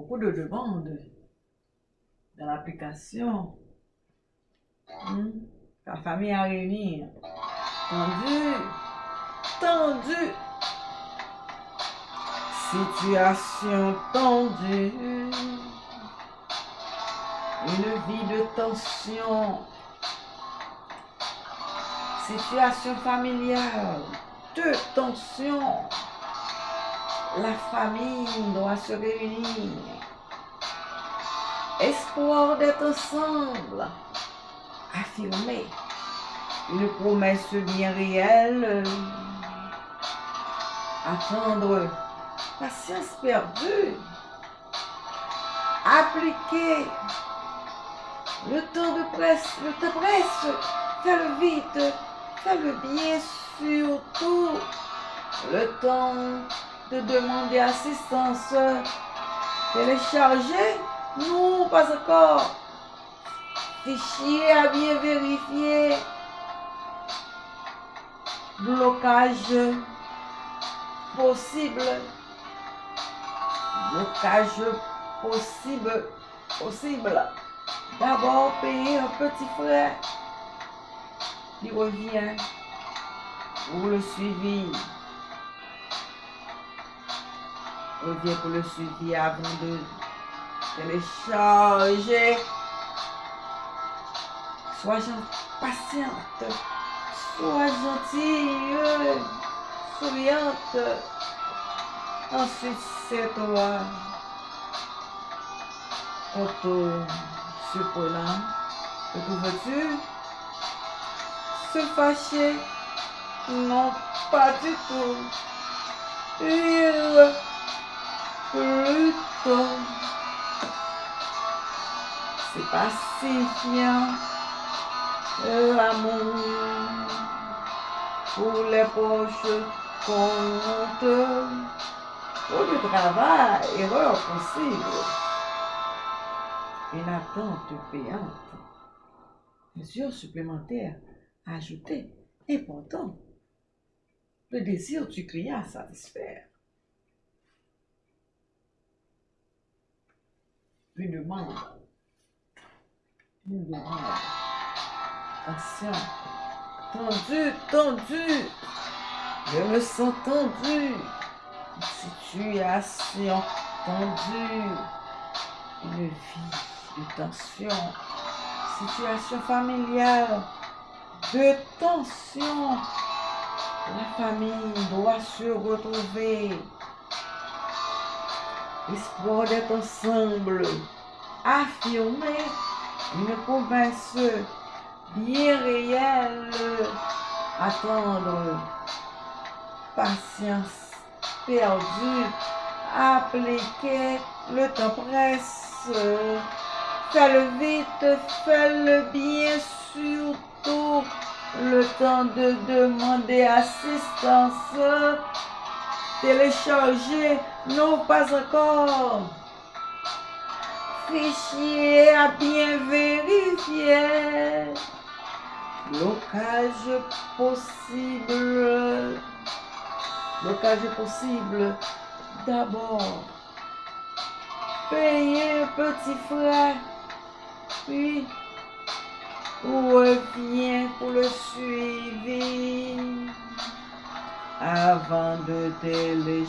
beaucoup de demandes dans l'application. Hmm? La famille à réunir. Tendu. Tendu. Situation tendue. Une vie de tension. Situation familiale. De tension. La famille doit se réunir. Espoir d'être ensemble. Affirmer. Une promesse bien réelle. Attendre. Patience perdue. Appliquer. Le temps de presse. Le temps presse. Faire vite. Faire bien surtout. Le temps de demander assistance. Télécharger Non, pas encore. Fichier à bien vérifier. Blocage possible. Blocage possible. Possible. D'abord payer un petit frais. Qui revient pour le suivi. Revient pour le suivi avant de télécharger. Sois patiente. Sois gentille. Souriante. Ensuite, c'est toi. Auto surprenant. Que veux-tu? Se fâcher? Non, pas du tout. Plutôt. C'est pacifiant. L'amour pour les poches compte. Pour le travail, erreur possible. Une attente payante. Mesure supplémentaire ajoutée. Important. Le désir du client à satisfaire. Une demande. Attention. Tendu, tendu. Je me sens tendu. Situation tendue. Une vie de tension. Situation familiale de tension. La famille doit se retrouver. Espoir d'être ensemble. Affirmer une promesse bien réelle. Attendre. Patience perdue. Appliquer. Le temps presse. Fais-le vite. Fais-le bien surtout. Le temps de demander assistance. Télécharger. Non, pas encore. Fichier à bien vérifier. Blocage possible. Blocage possible. D'abord, payer un petit frais. Puis, reviens pour le suivi. Avant de télécharger,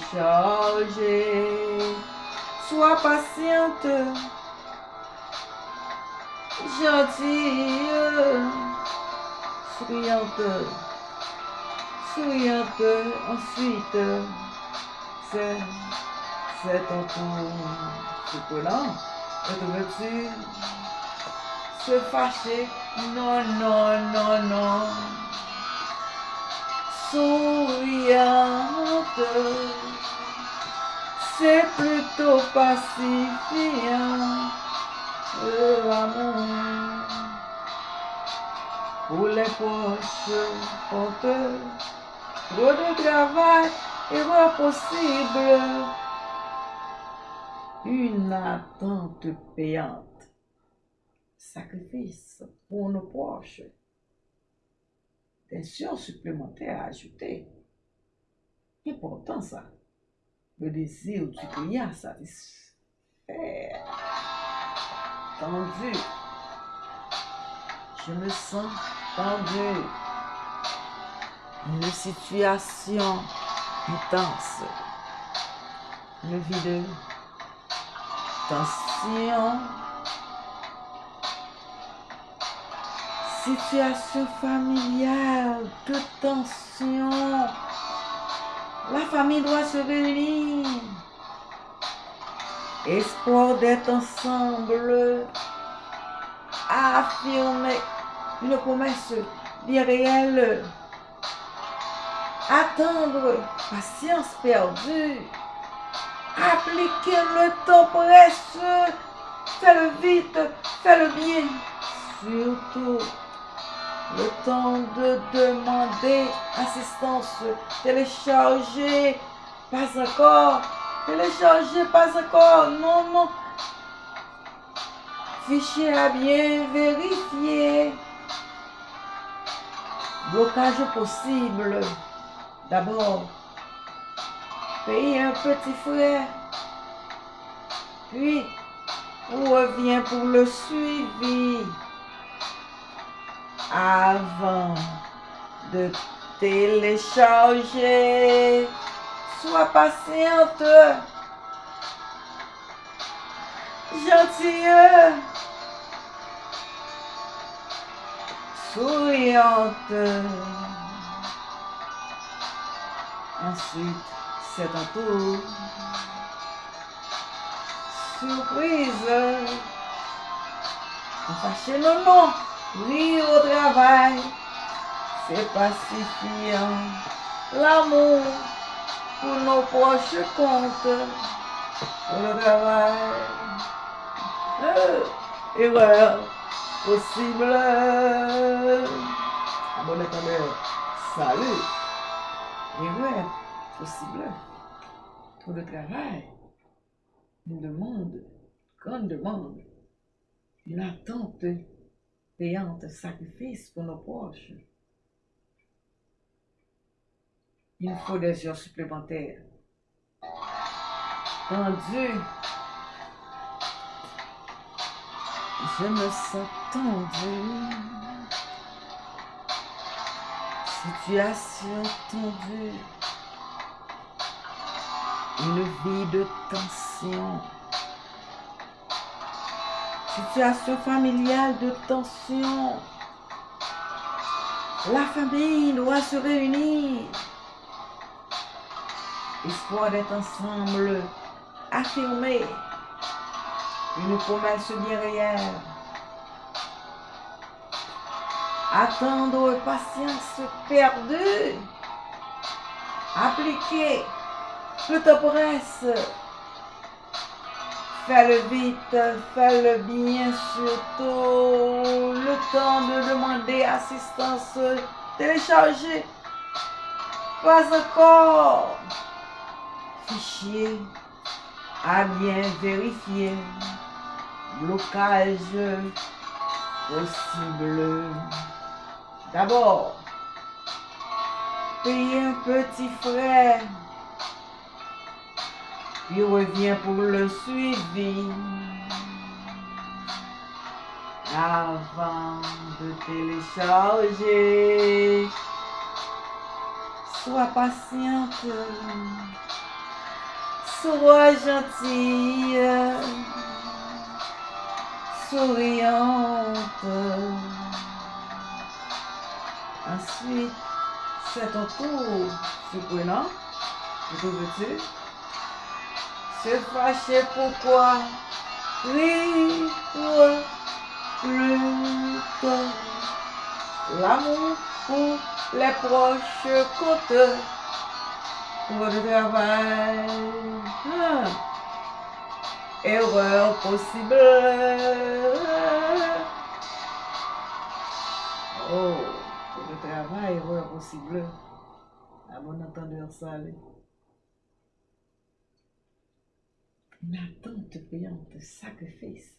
sois patiente, gentille, souriante, souriante. Ensuite, c'est, c'est ton tour. Te veux-tu se fâcher? Non, non, non, non. Souriante. C'est plutôt pacifiant. L'amour pour les poches porteurs. Trop de travail, erreur possible. Une attente payante. Sacrifice pour nos poches. Tension supplémentaire ajoutée. Important ça. Le désir du client satisfait. Tendu. Je me sens tendu. Une situation intense. Une vie de tension. Situation familiale de tension. La famille doit se réunir. Espoir d'être ensemble. Affirmer une promesse réelle. Attendre, patience perdue. Appliquer le temps presse. Fais-le vite, fais-le bien. Surtout, le temps de demander assistance. Télécharger, pas encore. Télécharger, pas encore. Non, non. Fichier à bien vérifier. Blocage possible. D'abord, payer un petit frère. Puis, on revient pour le suivi avant de télécharger. Sois patiente. Gentille. Souriante. Ensuite, c'est un tour. Surprise. Fâchez le nom. Rire au travail, c'est pacifiant. L'amour pour nos proches compte le travail. Euh, erreur possible. Ah bon attendez, salut. Erreur possible. Pour le travail. Une demande, grande demande, une attente payante sacrifice pour nos proches. Il faut des heures supplémentaires. Tendu. Je me sens tendu. Situation tendue. Une vie de tension. Situation familiale de tension. La famille doit se réunir. Espoir d'être ensemble. Affirmer. Une promesse réelle. Attendre patience perdue. Appliquer. Temps presse. Fais-le vite, fais-le bien, surtout le temps de demander assistance. Télécharger. Pas encore. Fichier à bien vérifier. Blocage possible. D'abord, payer un petit frère il revient pour le suivi. Avant de télécharger, sois patiente, sois gentille, souriante. Ensuite, c'est ton tour, surprenant. Que veux-tu? se fâcher pourquoi Oui, toi, plus tard. L'amour pour les proches côtes, pour le travail. Ah. Erreur possible. Oh, pour le travail, erreur possible. À bon entendeur, ça, une attente payante, sacrifice.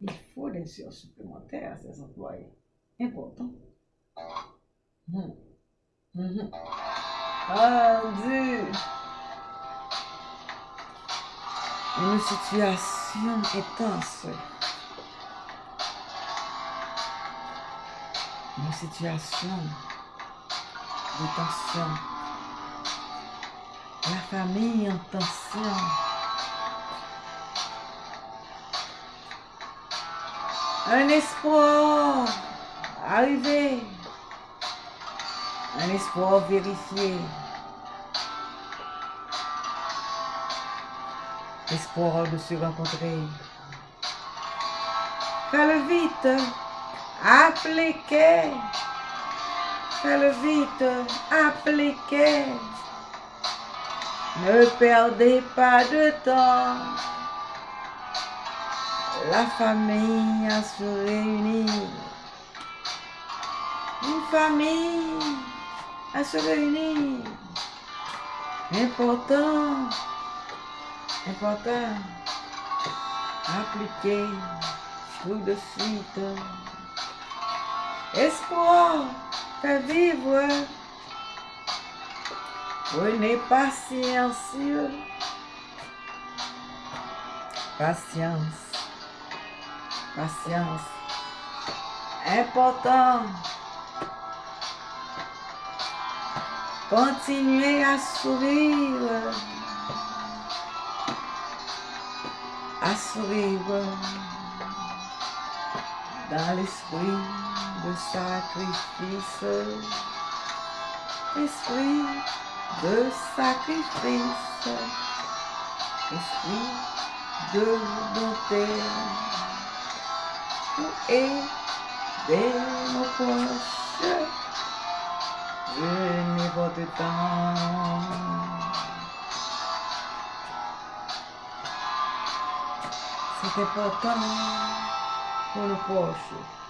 Il faut des heures supplémentaires à ces employés. Important. Mmh. Mmh. une situation intense. Une situation de tension. La famille en tension. Un espoir arrivé. Un espoir vérifié. Espoir de se rencontrer. Fais-le vite. Appliquez. Fais-le vite. Appliquez. Ne perdez pas de temps. La famille a se réunir. Une famille à se réunir. Important. Important. Appliquer tout de suite. Espoir. Fais vivre. Prenez patience. Patience. Patience. Important. Continuez à sourire. À sourire. Dans l'esprit de sacrifice. Esprit de sacrifice. Esprit de bonté. Pour aider nos proches. Venez votre temps. C'est important pour nos proches.